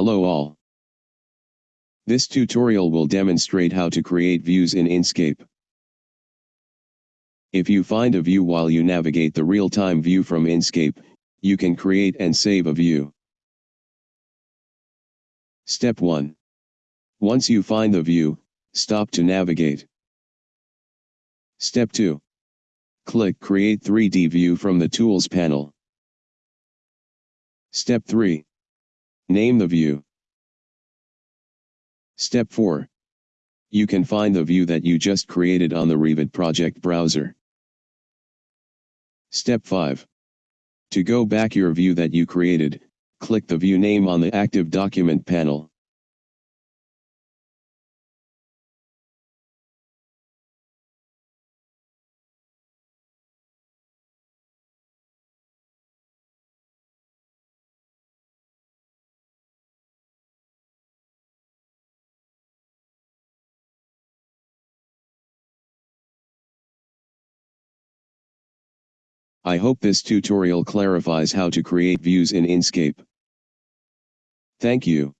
Hello all. This tutorial will demonstrate how to create views in Enscape. If you find a view while you navigate the real-time view from Enscape, you can create and save a view. Step 1. Once you find the view, stop to navigate. Step 2. Click Create 3D View from the Tools panel. Step 3. Name the view. Step 4. You can find the view that you just created on the Revit project browser. Step 5. To go back your view that you created, click the view name on the active document panel. I hope this tutorial clarifies how to create views in Enscape. Thank you.